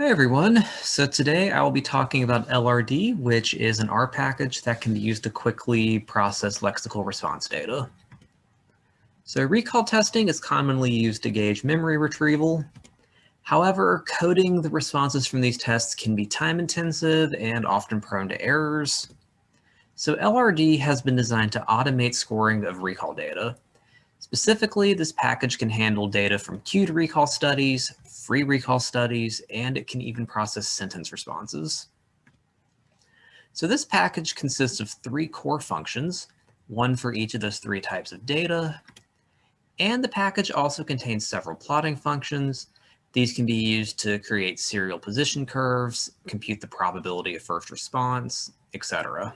Hi everyone. So today I will be talking about LRD, which is an R package that can be used to quickly process lexical response data. So recall testing is commonly used to gauge memory retrieval. However, coding the responses from these tests can be time intensive and often prone to errors. So LRD has been designed to automate scoring of recall data. Specifically, this package can handle data from cued recall studies, free recall studies, and it can even process sentence responses. So this package consists of three core functions, one for each of those three types of data. And the package also contains several plotting functions. These can be used to create serial position curves, compute the probability of first response, etc.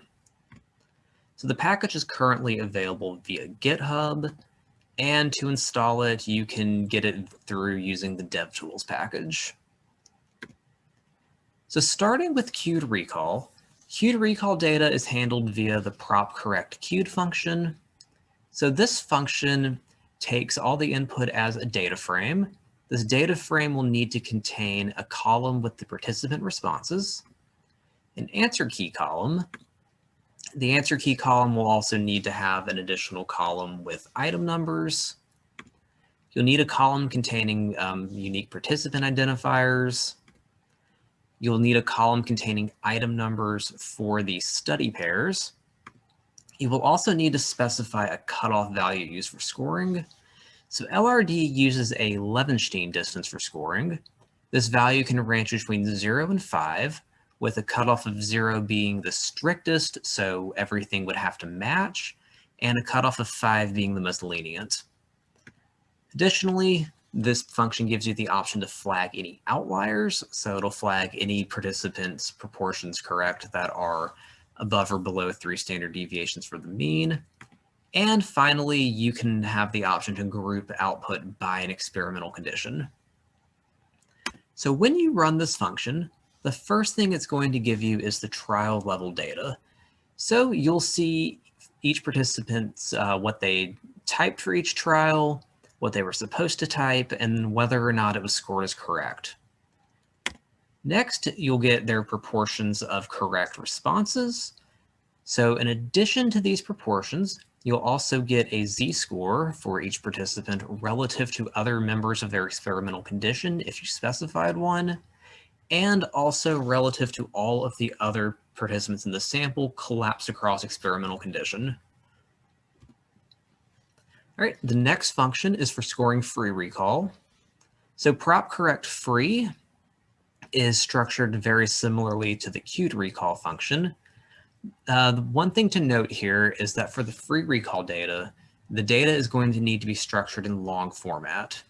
So the package is currently available via GitHub, and to install it, you can get it through using the DevTools package. So starting with cued recall, cued recall data is handled via the prop correct cued function. So this function takes all the input as a data frame. This data frame will need to contain a column with the participant responses, an answer key column, the answer key column will also need to have an additional column with item numbers. You'll need a column containing um, unique participant identifiers. You'll need a column containing item numbers for the study pairs. You will also need to specify a cutoff value used for scoring. So LRD uses a Levenshtein distance for scoring. This value can range between 0 and 5, with a cutoff of zero being the strictest, so everything would have to match, and a cutoff of five being the most lenient. Additionally, this function gives you the option to flag any outliers, so it'll flag any participants' proportions correct that are above or below three standard deviations for the mean. And finally, you can have the option to group output by an experimental condition. So when you run this function, the first thing it's going to give you is the trial level data. So you'll see each participant's uh, what they typed for each trial, what they were supposed to type, and whether or not it was scored as correct. Next, you'll get their proportions of correct responses. So in addition to these proportions, you'll also get a z-score for each participant relative to other members of their experimental condition if you specified one and also relative to all of the other participants in the sample collapsed across experimental condition. All right, the next function is for scoring free recall. So prop correct free is structured very similarly to the cued recall function. Uh, the one thing to note here is that for the free recall data, the data is going to need to be structured in long format.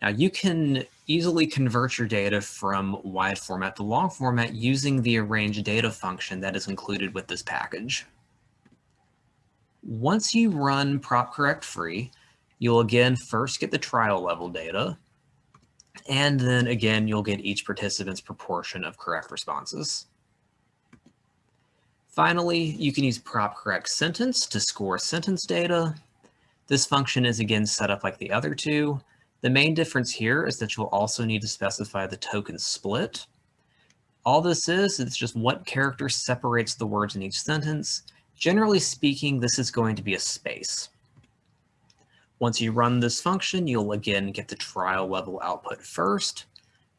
Now you can easily convert your data from wide format to long format using the arrange data function that is included with this package. Once you run prop correct free, you'll again first get the trial level data, and then again, you'll get each participant's proportion of correct responses. Finally, you can use prop correct sentence to score sentence data. This function is again set up like the other two, the main difference here is that you'll also need to specify the token split. All this is, it's just what character separates the words in each sentence. Generally speaking, this is going to be a space. Once you run this function, you'll again get the trial level output first.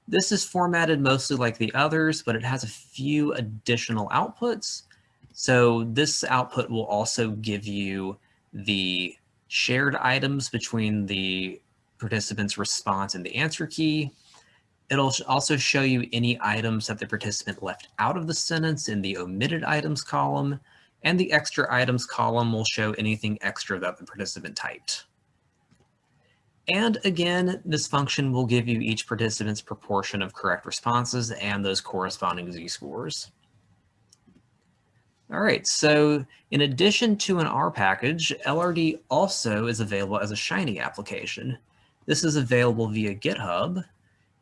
This is formatted mostly like the others, but it has a few additional outputs. So this output will also give you the shared items between the participant's response in the answer key. It'll also show you any items that the participant left out of the sentence in the omitted items column, and the extra items column will show anything extra that the participant typed. And again, this function will give you each participant's proportion of correct responses and those corresponding z-scores. All right, so in addition to an R package, LRD also is available as a Shiny application. This is available via GitHub.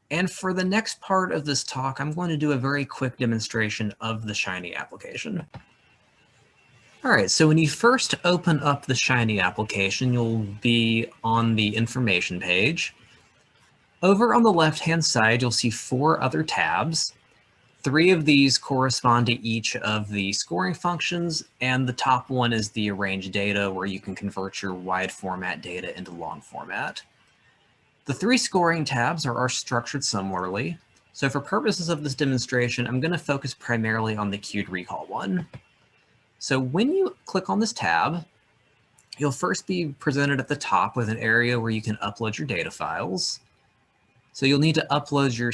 And for the next part of this talk, I'm going to do a very quick demonstration of the Shiny application. All right, so when you first open up the Shiny application, you'll be on the information page. Over on the left-hand side, you'll see four other tabs. Three of these correspond to each of the scoring functions, and the top one is the arrange data where you can convert your wide format data into long format. The three scoring tabs are, are structured similarly. So for purposes of this demonstration, I'm going to focus primarily on the cued recall one. So when you click on this tab, you'll first be presented at the top with an area where you can upload your data files. So you'll need to upload your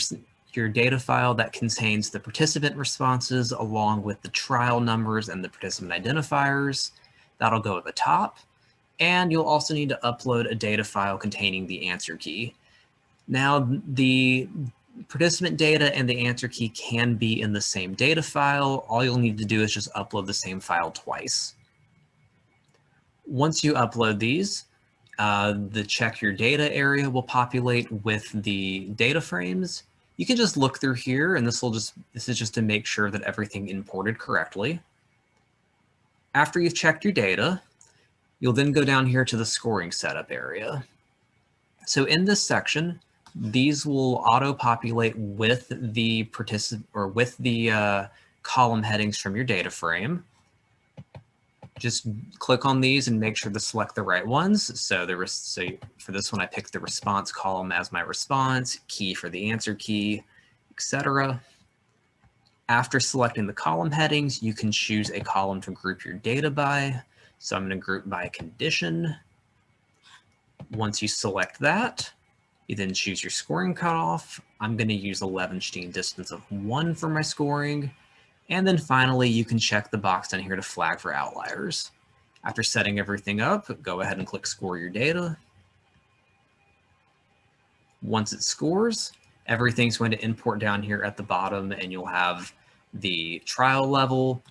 your data file that contains the participant responses along with the trial numbers and the participant identifiers. That'll go at the top. And you'll also need to upload a data file containing the answer key. Now, the participant data and the answer key can be in the same data file. All you'll need to do is just upload the same file twice. Once you upload these, uh, the check your data area will populate with the data frames you can just look through here and this will just, this is just to make sure that everything imported correctly. After you've checked your data, you'll then go down here to the scoring setup area. So in this section, these will auto-populate with the participant or with the uh, column headings from your data frame just click on these and make sure to select the right ones. So was so for this one, I picked the response column as my response, key for the answer key, etc. After selecting the column headings, you can choose a column to group your data by. So I'm going to group by condition. Once you select that, you then choose your scoring cutoff. I'm going to use a Levenshtein distance of one for my scoring. And then finally, you can check the box down here to flag for outliers. After setting everything up, go ahead and click score your data. Once it scores, everything's going to import down here at the bottom and you'll have the trial level,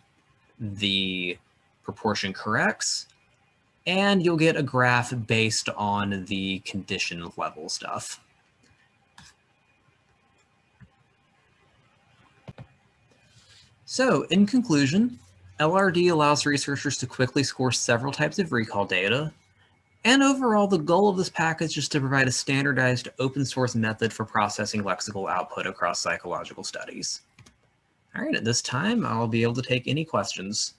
the proportion corrects, and you'll get a graph based on the condition level stuff. So in conclusion, LRD allows researchers to quickly score several types of recall data. And overall, the goal of this package is to provide a standardized open source method for processing lexical output across psychological studies. All right, at this time, I'll be able to take any questions.